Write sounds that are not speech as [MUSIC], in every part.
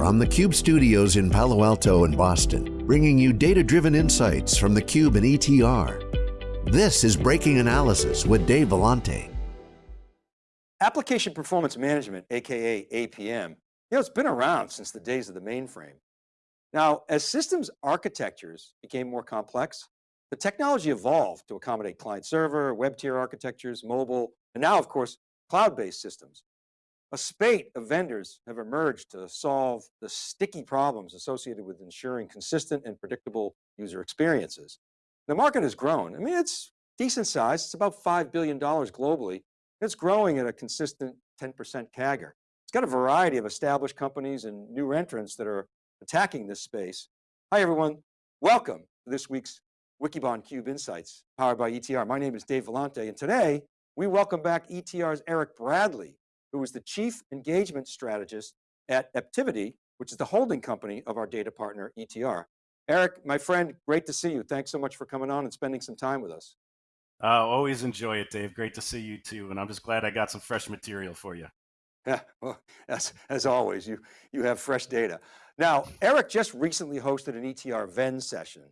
from the Cube studios in Palo Alto and Boston, bringing you data-driven insights from the Cube and ETR. This is Breaking Analysis with Dave Vellante. Application Performance Management, AKA APM, you know, it's been around since the days of the mainframe. Now, as systems architectures became more complex, the technology evolved to accommodate client server, web tier architectures, mobile, and now of course, cloud-based systems. A spate of vendors have emerged to solve the sticky problems associated with ensuring consistent and predictable user experiences. The market has grown. I mean, it's decent size. It's about $5 billion globally. It's growing at a consistent 10% CAGR. It's got a variety of established companies and new entrants that are attacking this space. Hi everyone, welcome to this week's Wikibon Cube Insights, powered by ETR. My name is Dave Vellante, and today we welcome back ETR's Eric Bradley, who is the Chief Engagement Strategist at Aptivity, which is the holding company of our data partner, ETR. Eric, my friend, great to see you. Thanks so much for coming on and spending some time with us. Uh, always enjoy it, Dave. Great to see you too. And I'm just glad I got some fresh material for you. Yeah, well, as, as always, you, you have fresh data. Now, Eric just recently hosted an ETR Venn session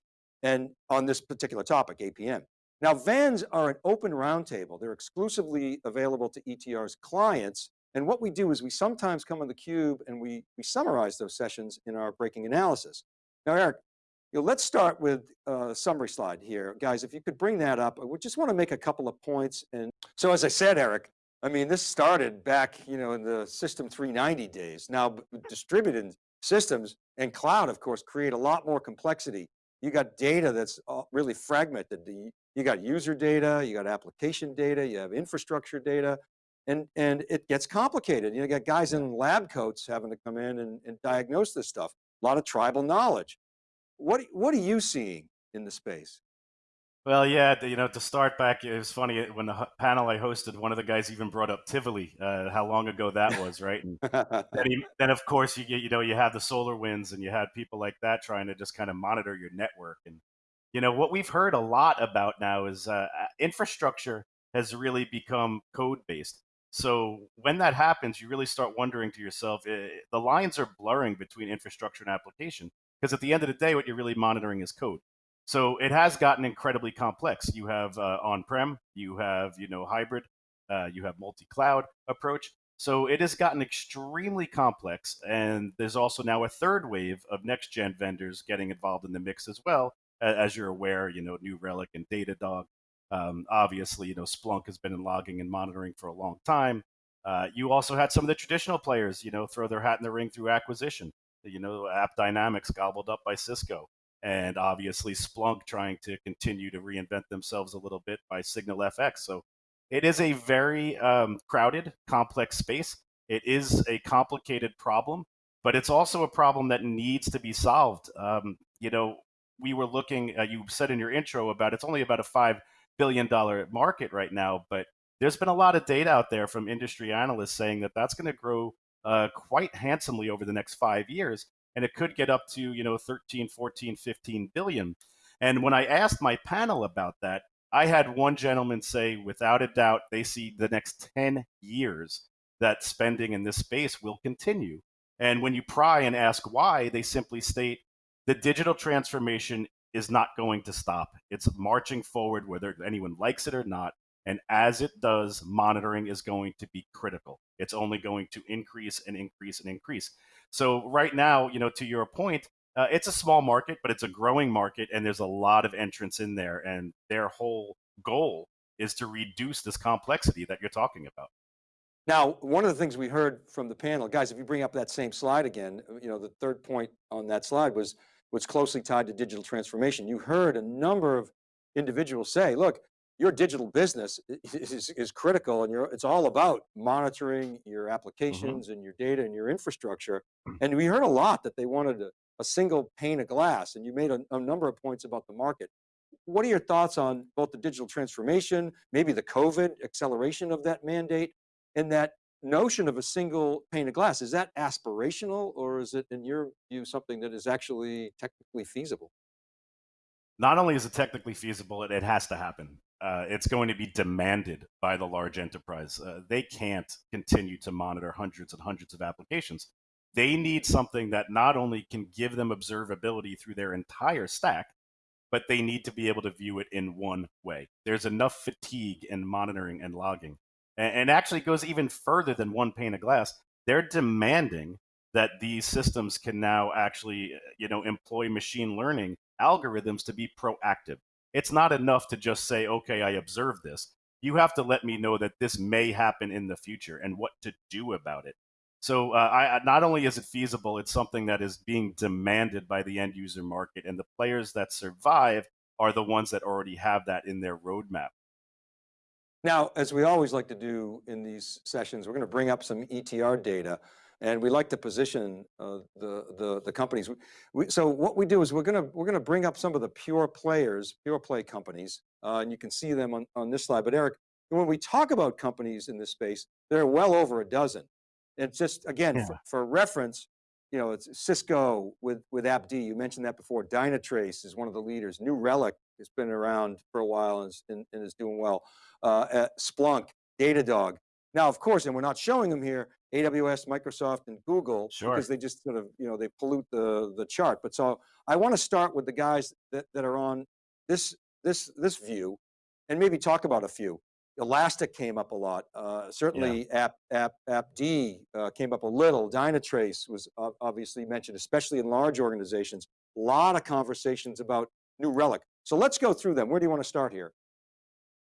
and on this particular topic, APM. Now, VANs are an open roundtable. They're exclusively available to ETR's clients. And what we do is we sometimes come on the cube and we, we summarize those sessions in our breaking analysis. Now, Eric, you know, let's start with a summary slide here. Guys, if you could bring that up, we just want to make a couple of points. And so as I said, Eric, I mean, this started back, you know, in the system 390 days. Now distributed systems and cloud, of course, create a lot more complexity. You got data that's uh, really fragmented. You got user data, you got application data, you have infrastructure data, and, and it gets complicated. You, know, you got guys in lab coats having to come in and, and diagnose this stuff. A lot of tribal knowledge. What, what are you seeing in the space? Well, yeah, you know, to start back, it was funny when the panel I hosted, one of the guys even brought up Tivoli, uh, how long ago that was, right? And then, he, [LAUGHS] then, of course, you you know, you had the SolarWinds, and you had people like that trying to just kind of monitor your network. And you know, what we've heard a lot about now is uh, infrastructure has really become code based. So when that happens, you really start wondering to yourself, eh, the lines are blurring between infrastructure and application because at the end of the day, what you're really monitoring is code. So it has gotten incredibly complex. You have uh, on-prem, you have you know hybrid, uh, you have multi-cloud approach. So it has gotten extremely complex, and there's also now a third wave of next-gen vendors getting involved in the mix as well. As you're aware, you know New Relic and Datadog. Um, obviously, you know Splunk has been in logging and monitoring for a long time. Uh, you also had some of the traditional players, you know, throw their hat in the ring through acquisition. You know, AppDynamics gobbled up by Cisco and obviously Splunk trying to continue to reinvent themselves a little bit by SignalFx. So it is a very um, crowded, complex space. It is a complicated problem, but it's also a problem that needs to be solved. Um, you know, we were looking, uh, you said in your intro about it's only about a $5 billion market right now, but there's been a lot of data out there from industry analysts saying that that's going to grow uh, quite handsomely over the next five years and it could get up to you know 13 14 15 billion and when i asked my panel about that i had one gentleman say without a doubt they see the next 10 years that spending in this space will continue and when you pry and ask why they simply state the digital transformation is not going to stop it's marching forward whether anyone likes it or not and as it does, monitoring is going to be critical. It's only going to increase and increase and increase. So right now, you know, to your point, uh, it's a small market, but it's a growing market, and there's a lot of entrants in there, and their whole goal is to reduce this complexity that you're talking about. Now, one of the things we heard from the panel, guys, if you bring up that same slide again, you know, the third point on that slide was was closely tied to digital transformation. You heard a number of individuals say, look, your digital business is, is critical and it's all about monitoring your mm-hmm. applications mm -hmm. and your data and your infrastructure. Mm. And we heard a lot that they wanted a, a single pane of glass and you made a, a, number of points about the market. What are your thoughts on both the digital transformation, maybe the COVID acceleration of that mandate and that notion of a single pane of glass? Is that aspirational or is it in your view something that is actually technically feasible? Not only is it technically feasible, it, it has to happen uh, it's going to be demanded by the large enterprise. Uh, they can't continue to monitor hundreds and hundreds of applications. they need something that not only can give them observability through their entire stack, but they need to be able to view it in one way. There's enough fatigue in monitoring and logging. And, and actually goes even further than one pane of glass. They're demanding that these systems can now actually, you know, employ machine learning algorithms to be proactive. It's not enough to just say, okay, I observed this. You have to let me know that this may happen in the future and what to do about it. So uh, I, not only is it feasible, it's something that is being demanded by the end user market, and the players that survive are the ones that already have that in their roadmap. Now, as we always like to do in these sessions, we're going to bring up some ETR data and we like to position uh, the, the, the, companies. We, so what we do is we're going to, we're going to bring up some of the pure players, pure play companies, uh, and you can see them on, on this slide. But Eric, when we talk about companies in this space, there are well over a dozen. It's just, again, yeah. for, for, reference, you know, it's Cisco with, with AppD, you mentioned that before. Dynatrace is one of the leaders. New Relic has been around for a while and is, and, and is doing well. Uh, Splunk, Datadog. Now, of course, and we're not showing them here, AWS, Microsoft, and Google, sure. because they just sort of, you know, they pollute the, the chart. But so I want to start with the guys that, that are on this, this, this view and maybe talk about a few. Elastic came up a lot. Uh, certainly yeah. App, App, AppD uh, came up a little. Dynatrace was obviously mentioned, especially in large organizations. A lot of conversations about New Relic. So let's go through them. Where do you want to start here?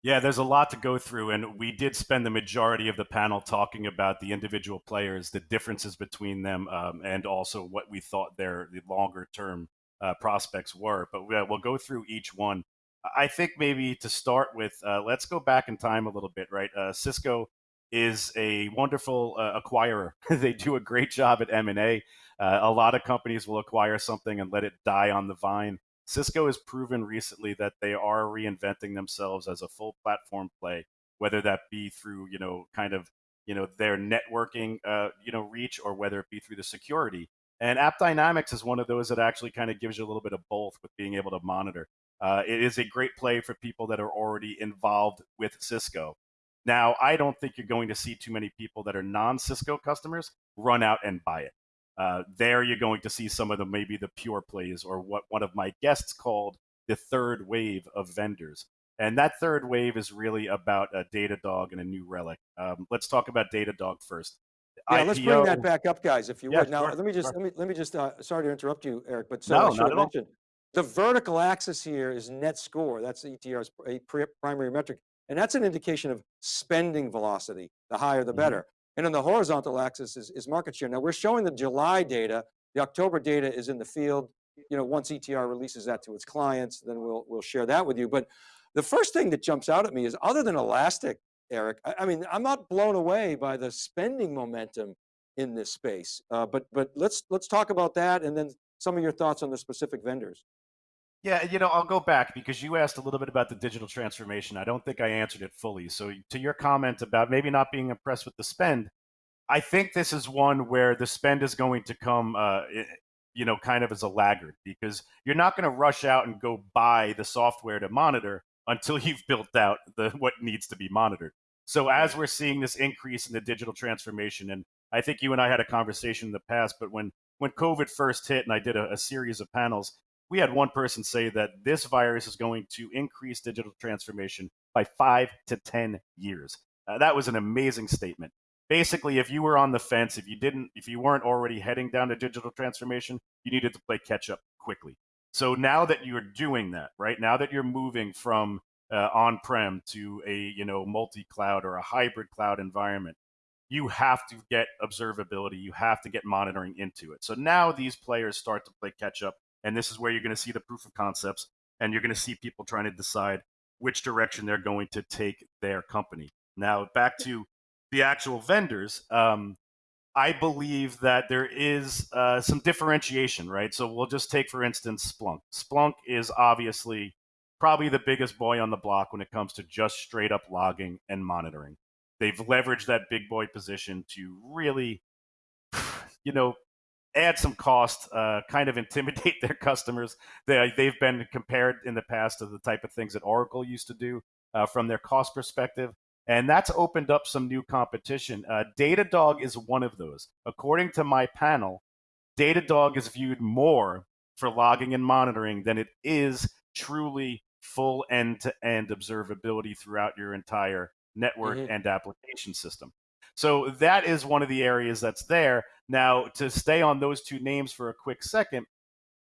Yeah, there's a lot to go through, and we did spend the majority of the panel talking about the individual players, the differences between them, um, and also what we thought their the longer term uh, prospects were. But we'll go through each one. I think maybe to start with, uh, let's go back in time a little bit, right? Uh, Cisco is a wonderful uh, acquirer. [LAUGHS] they do a great job at M&A. Uh, a lot of companies will acquire something and let it die on the vine. Cisco has proven recently that they are reinventing themselves as a full platform play, whether that be through, you know, kind of, you know, their networking, uh, you know, reach or whether it be through the security. And AppDynamics is one of those that actually kind of gives you a little bit of both with being able to monitor. Uh, it is a great play for people that are already involved with Cisco. Now, I don't think you're going to see too many people that are non Cisco customers run out and buy it. Uh, there, you're going to see some of the maybe the pure plays or what one of my guests called the third wave of vendors. And that third wave is really about a Datadog and a New Relic. Um, let's talk about Datadog first. Yeah, IPO, let's bring that back up, guys, if you yeah, would. Now, sure, let me just sure. let me let me just. Uh, sorry to interrupt you, Eric, but so no, I should have mentioned. The vertical axis here is net score. That's ETR's primary metric. And that's an indication of spending velocity. The higher, the mm-hmm. better. Mm. And then the horizontal axis is, is market share. Now we're showing the July data. The October data is in the field. You know, once ETR releases that to its clients, then we'll, we'll share that with you. But the first thing that jumps out at me is other than Elastic, Eric, I, I mean, I'm not blown away by the spending momentum in this space. Uh, but but let's let's talk about that and then some of your thoughts on the specific vendors. Yeah, you know, I'll go back because you asked a little bit about the digital transformation. I don't think I answered it fully. So, to your comment about maybe not being impressed with the spend, I think this is one where the spend is going to come, uh, you know, kind of as a laggard because you're not going to rush out and go buy the software to monitor until [LAUGHS] you've built out the what needs to be monitored. So, as we're seeing this increase in the digital transformation, and I think you and I had a conversation in the past, but when when COVID first hit, and I did a, a series of panels, we had one person say that this virus is going to increase digital transformation by five to 10 years. Uh, that was an amazing statement. Basically, if you were on the fence, if you didn't, if you weren't already heading down to digital transformation, you needed to play catch up quickly. So now that you're doing that, right now that you're moving from uh, on-prem to a you know multi-cloud or a hybrid cloud environment, you have to get observability, you have to get monitoring into it. So now these players start to play catch up and this is where you're going to see the proof of concepts and you're going to see people trying to decide which direction they're going to take their company. Now, back to the actual vendors. Um, I believe that there is uh, some differentiation, right? So we'll just take, for instance, Splunk. Splunk is obviously probably the biggest boy on the block when it comes to just straight up logging and monitoring. They've leveraged that big boy position to really, [SIGHS] you know, add some cost, uh, kind of intimidate [LAUGHS] their customers. They, they've been compared in the past to the type of things that Oracle used to do uh, from their cost perspective. And that's opened up some new competition. Uh, Datadog is one of those. According to my panel, Datadog is viewed more for logging and monitoring than it is truly full end to end observability throughout your entire network mm-hmm. and application system. So that is one of the areas that's there. Now, to stay on those two names for a quick second,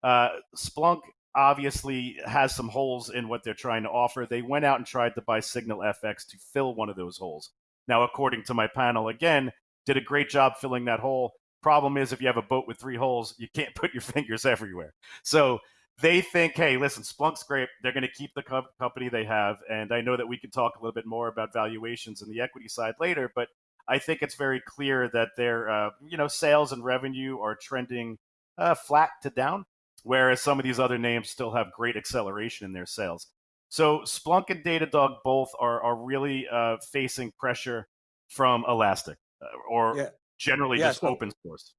uh, Splunk obviously has some holes in what they're trying to offer. They went out and tried to buy SignalFx to fill one of those holes. Now, according to my panel, again, did a great job filling that hole. Problem is, if you have a boat with three holes, you can't [LAUGHS] put your fingers everywhere. So they think, hey, listen, Splunk's great. They're going to keep the co- company they have. And I know that we can talk a little bit more about valuations and the equity side later, but I think it's very clear that their, uh, you know, sales and revenue are trending uh, flat to down, whereas some of these other names still have great acceleration in their sales. So Splunk and Datadog both are, are really uh, facing pressure from Elastic uh, or yeah. generally yeah, just so open source.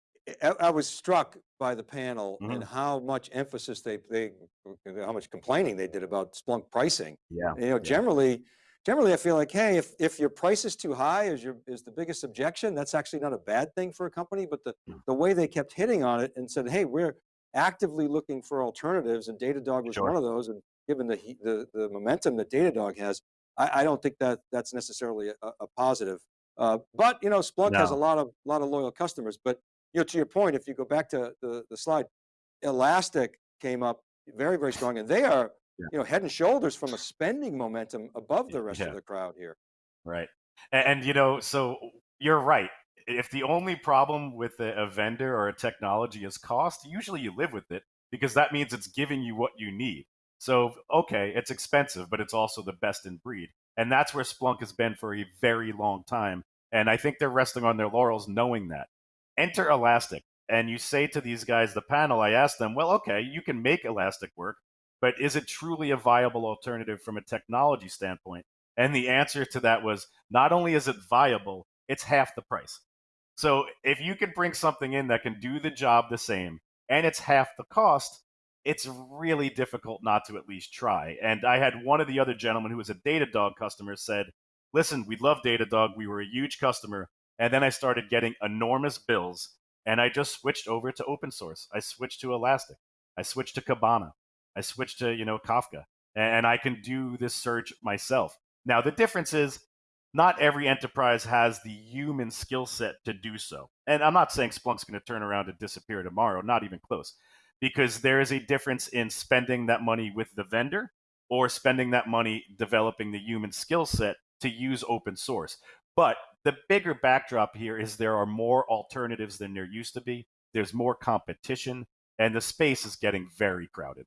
I was struck by the panel mm-hmm. and how much emphasis they, they, how much complaining they did about Splunk pricing. Yeah. You know, yeah. generally, generally I feel like, hey, if, if your price is too high is your, is the biggest objection, that's actually not a bad thing for a company, but the, mm. the way they kept hitting on it and said, hey, we're actively looking for alternatives and Datadog was sure. one of those. And given the, the, the momentum that Datadog has, I, I don't think that that's necessarily a, a positive. Uh, but you know, Splunk no. has a lot of, lot of loyal customers, but you know, to your point, if you go back to the, the slide, Elastic came up very, very strong and they are, yeah. you know, head and shoulders from a spending momentum above the rest yeah. of the crowd here. Right. And, and, you know, so you're right. If the only problem with a, a vendor or a technology is cost, usually you live with it because that means it's giving you what you need. So, okay, it's expensive, but it's also the best in breed. And that's where Splunk has been for a very long time. And I think they're resting on their laurels knowing that enter Elastic. And you say to these guys, the panel, I asked them, well, okay, you can make Elastic work, but is it truly a viable alternative from a technology standpoint? And the answer to that was not only is it viable, it's half the price. So if you can bring something in that can do the job the same and it's half the cost, it's really difficult not to at least try. And I had one of the other gentlemen who was a Datadog customer said, listen, we love Datadog. We were a huge customer. And then I started getting enormous bills and I just switched over to open source. I switched to Elastic. I switched to Kibana. I switched to, you know, Kafka. And I can do this search myself. Now, the difference is not every enterprise has the human skill set to do so. And I'm not saying Splunk's going to turn around and disappear tomorrow, not even close, because there is a difference in spending that money with the vendor or spending that money developing the human skill set to use open source. But the bigger backdrop here is there are more alternatives than there used to be. There's more competition, and the space is getting very crowded.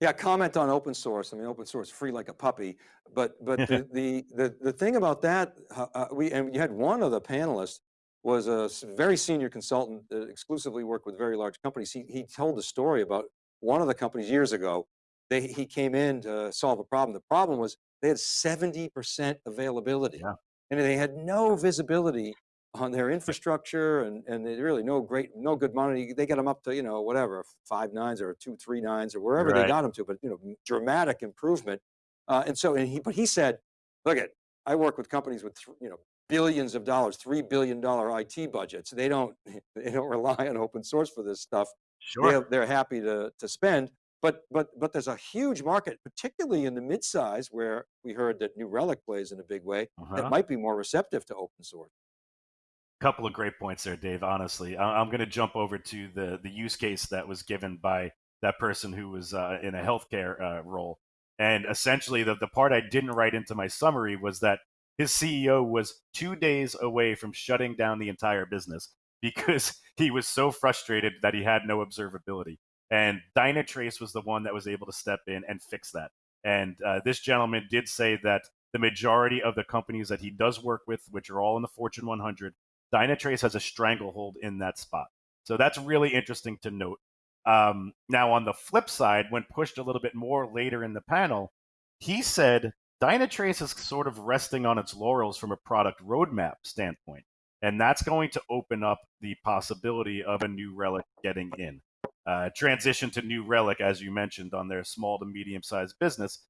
Yeah, comment on open source. I mean, open source free like a puppy, but but the, [LAUGHS] the, the the thing about that, uh, uh, we and you had one of the panelists was a very senior consultant that exclusively worked with very large companies. He he told a story about one of the companies years ago. They he came in to solve a problem. The problem was they had seventy percent availability. Yeah and they had no visibility on their infrastructure and, and they really no great, no good money. They get them up to, you know, whatever, five nines or two, three nines or wherever right. they got them to, but you know, dramatic improvement. Uh, and so, and he, but he said, look at, I work with companies with, you know, billions of dollars, $3 billion IT budgets. They don't, [LAUGHS] they don't rely on open source for this stuff. Sure. They're, they're happy to, to spend. But, but, but there's a huge market, particularly in the mid-size where we heard that New Relic plays in a big way, uh -huh. that uh-huh. might be more receptive to open source. Couple of great points there, Dave, honestly. I'm going to jump over to the, the use case that was given by that person who was uh, in a healthcare uh, role. And essentially the, the part I didn't write into my summary was that his CEO was two days away from shutting down the entire business [LAUGHS] because he was so frustrated that he had no observability. And Dynatrace was the one that was able to step in and fix that. And uh, this gentleman did say that the majority of the companies that he does work with, which are all in the Fortune 100, Dynatrace has a stranglehold in that spot. So that's really interesting to note. Um, now, on the flip side, when pushed a little bit more later in the panel, he said Dynatrace is sort of resting on its laurels from a product roadmap standpoint. And that's going to open up the possibility of a New Relic getting in uh, transition to New Relic, as you mentioned, on their small to medium sized business.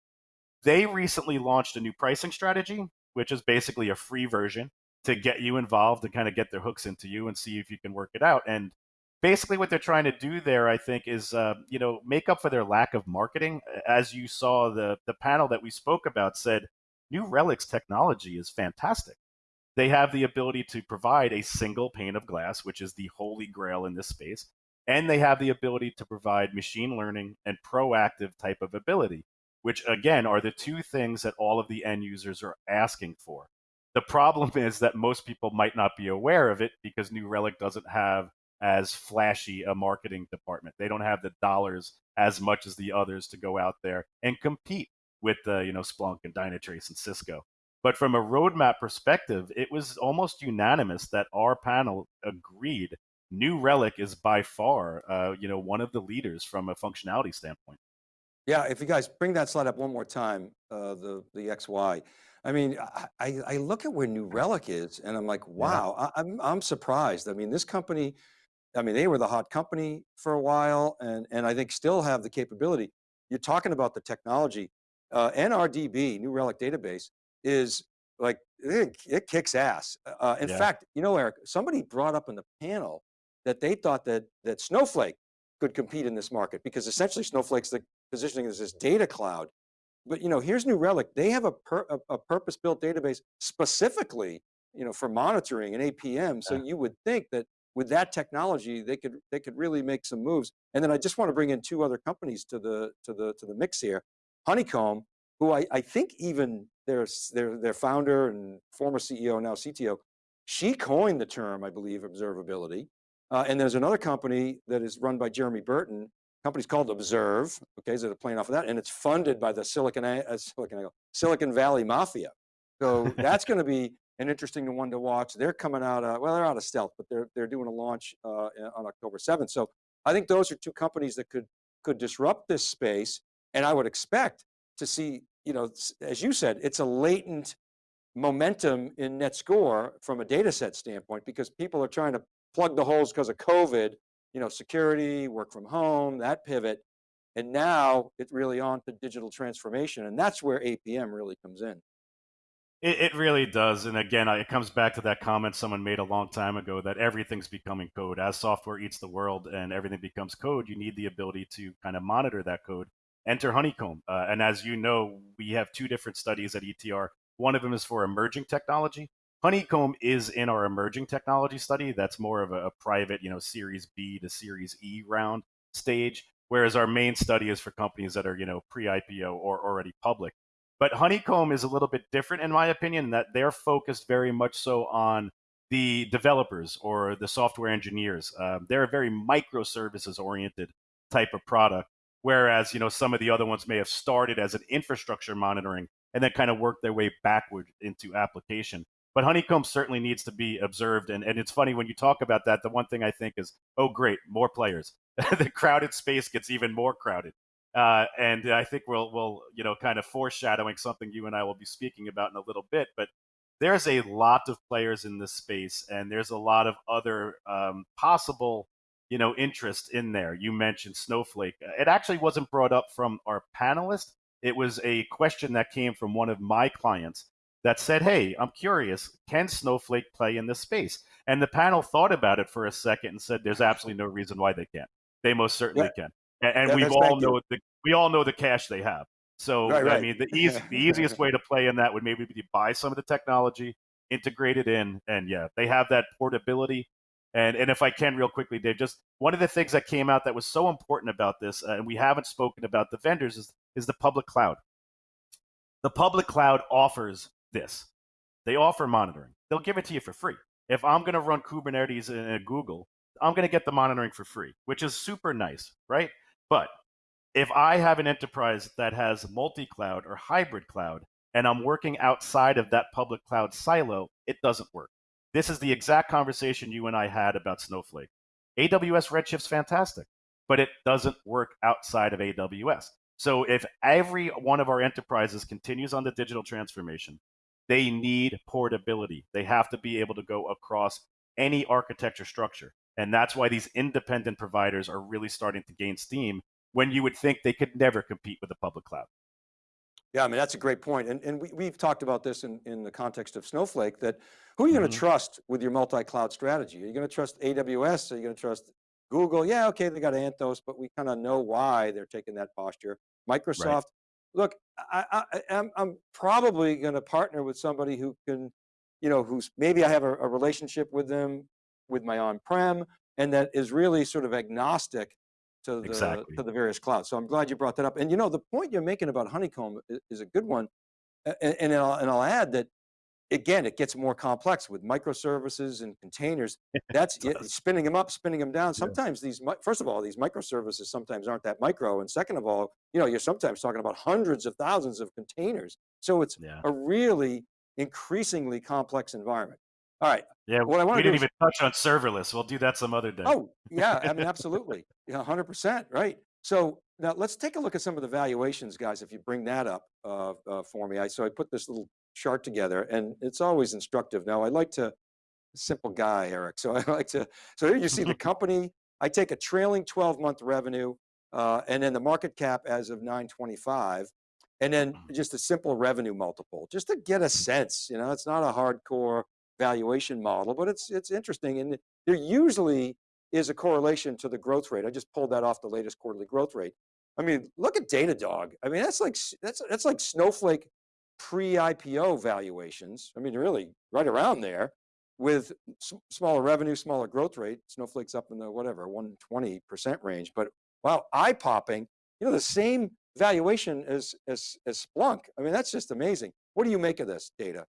They recently launched a new pricing strategy which is basically a free version to get you involved and kind of get their hooks into you and see if you can work it out. And basically, what they're trying to do there, I think, is uh, you know make up for their lack of marketing. As you saw, the the panel that we spoke about said New Relic's technology is fantastic. They have the ability to provide a single pane of glass, which is the holy grail in this space, and they have the ability to provide machine learning and proactive type of ability, which again are the two things that all of the end users are asking for. The problem is that most people might not be aware of it because New Relic doesn't have as flashy a marketing department. They don't have the dollars as much as the others to go out there and compete with the you know Splunk and Dynatrace and Cisco. But from a roadmap perspective, it was almost unanimous that our panel agreed New Relic is by far uh, you know one of the leaders from a functionality standpoint. Yeah, if you guys bring that slide up one more time, uh, the the XY. I mean, I, I look at where New Relic is and I'm like, wow, yeah. I, I'm, I'm surprised. I mean, this company, I mean, they were the hot company for a while and, and I think still have the capability. You're talking about the technology uh, NRDB, New Relic Database, is like, it, it kicks ass. Uh, in yeah. fact, you know, Eric, somebody brought up in the panel that they thought that, that Snowflake could compete in this market because essentially Snowflake's the positioning as this data cloud. But you know, here's New Relic. They have a, per, a, a purpose-built database specifically, you know, for monitoring and APM. So yeah. you would think that with that technology, they could they could really make some moves. And then I just want to bring in two other companies to the to the to the mix here. Honeycomb, who I, I think even their, their, their founder and former CEO, now CTO, she coined the term, I believe, observability. Uh, and there's another company that is run by Jeremy Burton, company's called Observe, okay, so they're playing off of that, and it's funded by the Silicon, uh, Silicon, Silicon Valley Mafia. So [LAUGHS] that's going to be an interesting one to watch. They're coming out, uh, well, they're out of stealth, but they're, they're doing a launch uh, on October 7th. So I think those are two companies that could, could disrupt this space and I would expect to see, you know, as you said, it's a latent momentum in net score from a data set standpoint because people are trying to plug the holes because of COVID, you know, security, work from home, that pivot. And now it's really on to digital transformation. And that's where APM really comes in. It, it, really does. And again, it comes back to that comment someone made a long time ago that everything's becoming code. As software eats the world and everything becomes code, you need the ability to kind of monitor that code enter Honeycomb. Uh, and as you know, we have two different studies at ETR. One of them is for emerging technology. Honeycomb is in our emerging technology study. That's more of a, a private, you know, Series B to Series E round stage. Whereas our main study is for companies that are, you know, pre-IPO or already public. But Honeycomb is a little bit different, in my opinion, that they're focused very much so on the developers or the software engineers. Um, they're a very microservices oriented type of product. Whereas, you know, some of the other ones may have started as an infrastructure monitoring and then kind of worked their way backward into application. But Honeycomb certainly needs to be observed. And, and it's funny when you talk about that, the one thing I think is, oh, great, more players. [LAUGHS] the crowded space gets even more crowded. Uh, and I think we'll, we'll, you know, kind of foreshadowing something you and I will be speaking about in a little bit. But there's a lot of players in this space, and there's a lot of other um, possible you know interest in there. You mentioned Snowflake. It actually wasn't brought up from our panelist. It was a question that came from one of my clients that said, "Hey, I'm curious. Can Snowflake play in this space?" And the panel thought about it for a second and said, "There's absolutely no reason why they can't. They most certainly yeah. can." And, and yeah, we all know the we all know the cash they have. So right, right. I mean, the [LAUGHS] easy, the easiest way to play in that would maybe be to buy some of the technology, integrate it in, and yeah, they have that portability and and if I can, real quickly, Dave, just one of the things that came out that was so important about this, uh, and we haven't spoken about the vendors, is is the public cloud. The public cloud offers this. They offer monitoring. They'll give it to you for free. If I'm going to run Kubernetes in Google, I'm going to get the monitoring for free, which is super nice, right? But if I have an enterprise that has multi-cloud or hybrid cloud, and I'm working outside of that public cloud silo, it doesn't work. This is the exact conversation you and I had about Snowflake. AWS Redshift's fantastic, but it doesn't work outside of AWS. So if every one of our enterprises continues on the digital transformation, they need portability. They have to be able to go across any architecture structure. And that's why these independent providers are really starting to gain steam when you would think they could never compete with the public cloud. Yeah, I mean, that's a great point. And, and we, we've talked about this in, in the context of Snowflake that who are you mm -hmm. going to trust with your multi-cloud strategy? Are you going to trust AWS? Are you going to trust Google? Yeah, okay, they got Anthos, but we kind of know why they're taking that posture. Microsoft. Look, I, I, I'm, I'm probably going to partner with somebody who can, you know, who's maybe I have a, a relationship with them with my on-prem and that is really sort of agnostic to the, exactly. to the various clouds. So I'm glad you brought that up. And you know, the point you're making about Honeycomb is, is a good one. And, and, I'll, and I'll add that again, it gets more complex with microservices and containers. [LAUGHS] That's it, spinning them up, spinning them down. Sometimes yeah. these, first of all, these microservices sometimes aren't that micro. And second of all, you know, you're sometimes talking about hundreds of thousands of containers. So it's yeah. a really increasingly complex environment. All right. Yeah, what I want we didn't even touch on serverless. We'll do that some other day. Oh, yeah, I mean, absolutely. Yeah, 100%, right. So now let's take a look at some of the valuations, guys, if you bring that up uh, uh, for me. I, so I put this little chart together and it's always instructive. Now I like to, simple guy, Eric. So [LAUGHS] I like to, so here you see the [LAUGHS] company, I take a trailing 12 month revenue uh, and then the market cap as of 925 and then mm-hmm. just a simple revenue multiple, just to get a sense, you know, it's not a hardcore valuation model, but it's, it's interesting. And there usually is a correlation to the growth rate. I just pulled that off the latest quarterly growth rate. I mean, look at Datadog. I mean, that's like, that's, that's like Snowflake pre-IPO valuations. I mean, really right around there with smaller revenue, smaller growth rate. Snowflake's up in the whatever, 120% range, but wow, eye popping, you know, the same valuation as, as, as Splunk. I mean, that's just amazing. What do you make of this data?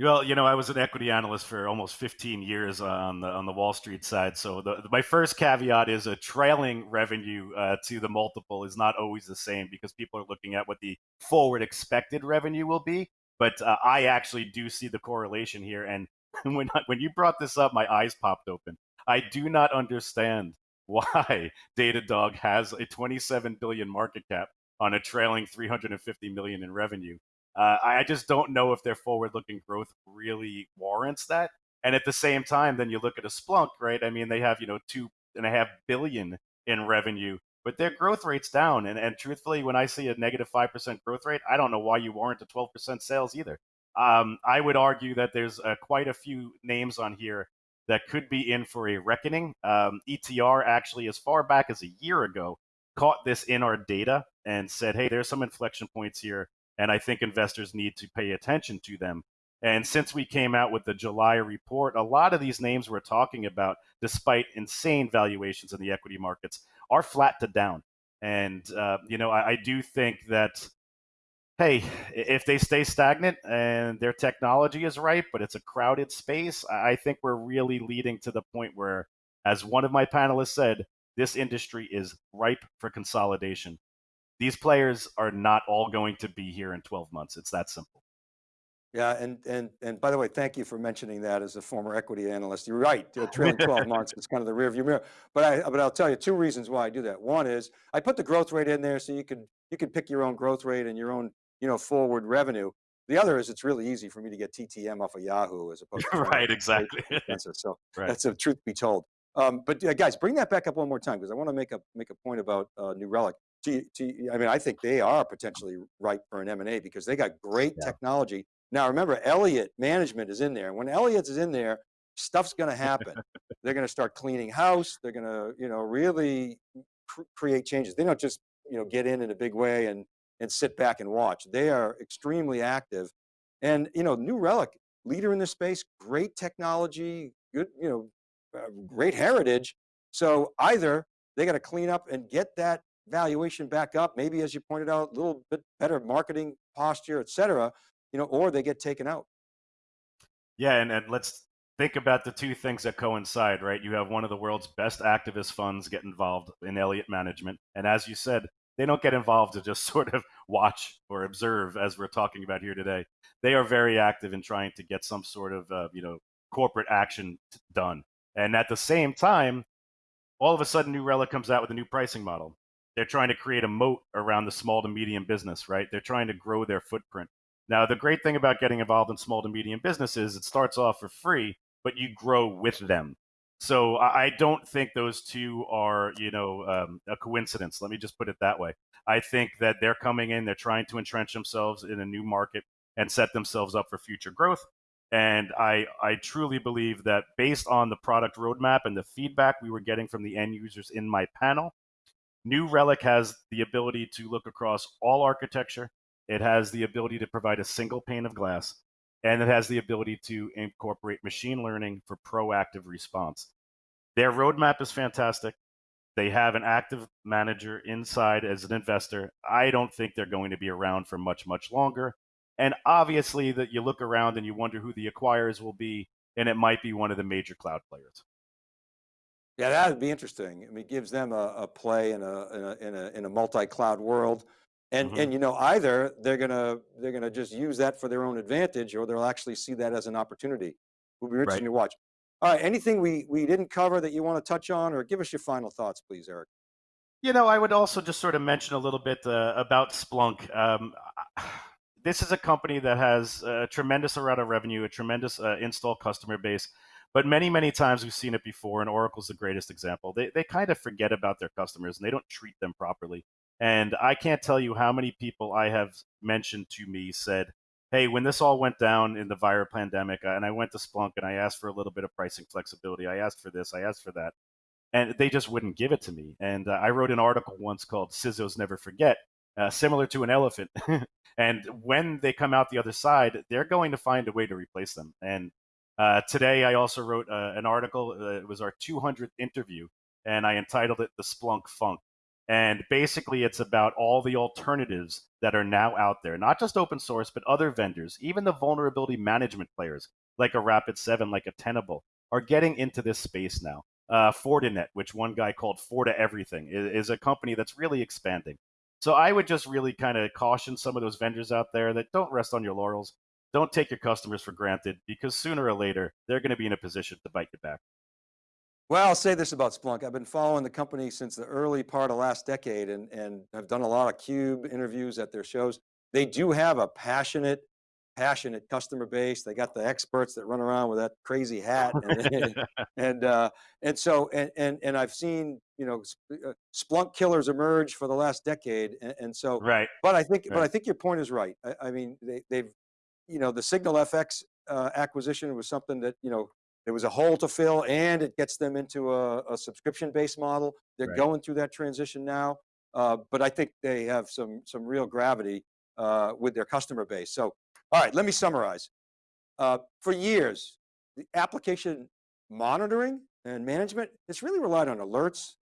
Well, you know, I was an equity analyst for almost 15 years on the on the Wall Street side. So the my first caveat is a trailing revenue uh, to the multiple is not always the same because people are looking at what the forward expected revenue will be. But uh, I actually do see the correlation here. And [LAUGHS] when I, when you brought this up, my eyes popped open. I do not understand [LAUGHS] why Datadog has a 27 billion market cap on a trailing 350 million in revenue. Uh, I just don't know if their forward-looking growth really warrants that. And at the same time, then you look at a Splunk, right? I mean, they have you know two and a half billion in revenue, but their growth rate's down. And and truthfully, when I see a negative five percent growth rate, I don't know why you warrant a twelve percent sales either. Um, I would argue that there's uh, quite a few names on here that could be in for a reckoning. Um, ETR actually, as far back as a year ago, caught this in our data and said, "Hey, there's some inflection points here." And I think investors need to pay attention to them. And since we came out with the July report, a lot of these names we're talking about, despite insane valuations in the equity markets, are flat to down. And uh, you know, I, I do think that hey, if they stay stagnant and their technology is right, but it's a crowded space, I think we're really leading to the point where, as one of my panelists said, this industry is ripe for consolidation these players are not all going to be here in 12 months. It's that simple. Yeah, and and and by the way, thank you for mentioning that as a former equity analyst. You're right, trailing 12 months is kind of the rearview mirror. But I but I'll tell you two reasons why I do that. One is I put the growth rate in there so you can you can pick your own growth rate and your own you know forward revenue. The other is it's really easy for me to get TTM off of Yahoo as opposed to [LAUGHS] right, exactly. so [LAUGHS] right. that's a truth be told. Um, but uh, guys, bring that back up one more time because I want to make a make a point about uh, New Relic to, to, I mean, I think they are potentially ripe for an M&A because they got great yeah. technology. Now remember, Elliott management is in there. When Elliott is in there, stuff's going to happen. They're going to start cleaning house. They're going to, you know, really cr create changes. They don't just, you know, get in in a big way and, and sit back and watch. They are extremely active. And, you know, New Relic, leader in the space, great technology, good, you know, uh, great heritage. So either they got to clean up and get that valuation back up, maybe as you pointed out, a little bit better marketing posture, et cetera, you know, or they get taken out. Yeah, and, and let's think about the two things that coincide, right? You have one of the world's best activist funds get involved in Elliott management. And as you said, they don't get involved to just [LAUGHS] sort of watch or observe as we're talking about here today. They are very active in trying to get some sort of, uh, you know, corporate action done. And at the same time, all of a sudden New Relic comes out with a new pricing model they're trying to create a moat around the small to medium business, right? They're trying to grow their footprint. Now, the great thing about getting involved in small to medium businesses, it starts off for free, but you grow with them. So I don't think those two are, you know, um, a coincidence. Let me just put it that way. I think that they're coming in, they're trying to entrench themselves in a new market and set themselves up for future growth. And I, I truly believe that based on the product roadmap and the feedback we were getting from the end users in my panel, New Relic has the ability to look across all architecture. It has the ability to provide a single pane of glass, and it has the ability to incorporate machine learning for proactive response. Their roadmap is fantastic. They have an active manager inside as an investor. I don't think they're going to be around for much, much longer. And obviously, that you look around and you wonder who the acquirers will be, and it might be one of the major cloud players. Yeah, that would be interesting. I mean, it gives them a, a play in a, in a, in a, in a multi-cloud world. And, mm -hmm. and you know, either they're gonna they're gonna just use that for their own advantage, or they'll actually see that as an opportunity. It will be interesting right. to watch. All right, anything we we didn't cover that you want to touch on, or give us your final thoughts, please, Eric. You know, I would also just sort of mention a little bit uh, about Splunk. Um, [SIGHS] this is a company that has a tremendous amount of revenue, a tremendous uh, install customer base. But many, many times we've seen it before, and Oracle's the greatest example. They, they kind of forget about their customers and they don't treat them properly. And I can't tell you how many people I have mentioned to me said, hey, when this all went down in the virus pandemic, uh, and I went to Splunk and I asked for a little bit of pricing flexibility, I asked for this, I asked for that, and they just wouldn't give it to me. And uh, I wrote an article once called CISOs Never Forget, uh, similar to an elephant. [LAUGHS] and when they come out the other side, they're going to find a way to replace them. And uh, today, I also wrote uh, an article. Uh, it was our 200th interview, and I entitled it "The Splunk Funk." And basically, it's about all the alternatives that are now out there, not just open source, but other vendors, even the vulnerability management players like a Rapid7, like a Tenable, are getting into this space now. Uh, Fortinet, which one guy called Forta Everything, is, is a company that's really expanding. So I would just really kind of caution some of those vendors out there that don't rest on your laurels don't take your customers for granted because sooner or later they're going to be in a position to bite you back. Well, I'll say this about Splunk. I've been following the company since the early part of last decade and, and I've done a lot of CUBE interviews at their shows. They do have a passionate, passionate customer base. They got the experts that run around with that crazy hat. [LAUGHS] And, and, uh, and so, and, and, and I've seen, you know, uh, Splunk killers emerge for the last decade. And, and so, right. but I think, right. but I think your point is right. I, I mean, they, they've, you know, the SignalFx uh, acquisition was something that, you know, there was a hole to fill and it gets them into a, a subscription-based model. They're right. going through that transition now. Uh, but I think they have some, some real gravity uh, with their customer base. So, all right, let me summarize. Uh, for years, the application monitoring and management, it's really relied on alerts,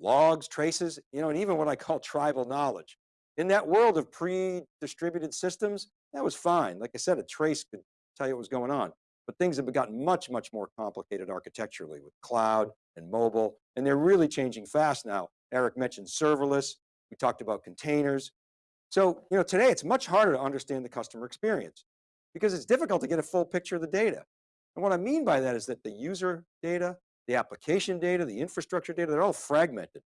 logs, traces, you know, and even what I call tribal knowledge. In that world of pre-distributed systems, that was fine. Like I said, a trace could tell you what was going on. But things have gotten much, much more complicated architecturally with cloud and mobile, and they're really changing fast now. Eric mentioned serverless. We talked about containers. So, you know, today it's much harder to understand the customer experience because it's difficult to get a full picture of the data. And what I mean by that is that the user data, the application data, the infrastructure data, they're all fragmented.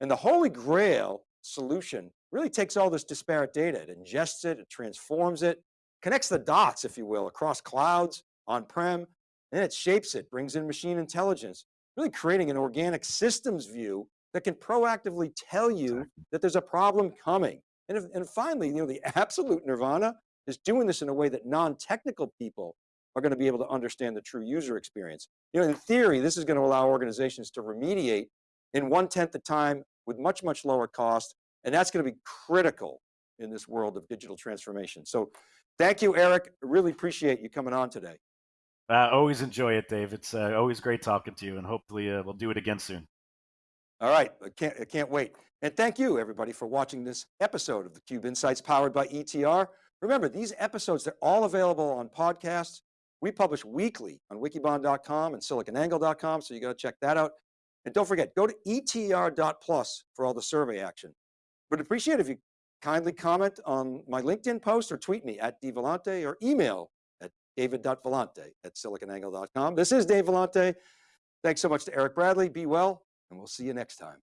And the holy grail solution really takes all this disparate data, it ingests it, it transforms it, connects the dots, if you will, across clouds, on-prem, and it shapes it, brings in machine intelligence, really creating an organic systems view that can proactively tell you that there's a problem coming. And, if, and finally, you know, the [LAUGHS] absolute nirvana is doing this in a way that non-technical people are going to be able to understand the true user experience. You know, in theory, this is going to allow organizations to remediate in one-tenth the time with much, much lower cost. And that's going to be critical in this world of digital transformation. So thank you, Eric. Really appreciate you coming on today. Uh, always enjoy it, Dave. It's uh, always great talking to you and hopefully uh, we'll do it again soon. All right, I can't, I can't wait. And thank you everybody for watching this episode of the Cube Insights powered by ETR. Remember, these episodes, they're all available on podcasts. We publish weekly on wikibon.com and siliconangle.com, so you got to check that out. And don't forget, go to etr.plus for all the survey action. But appreciate if you kindly comment on my LinkedIn post or tweet me at dvellante or email at david.vellante at siliconangle.com. This is Dave Vellante. Thanks so much to Eric Bradley. Be well, and we'll see you next time.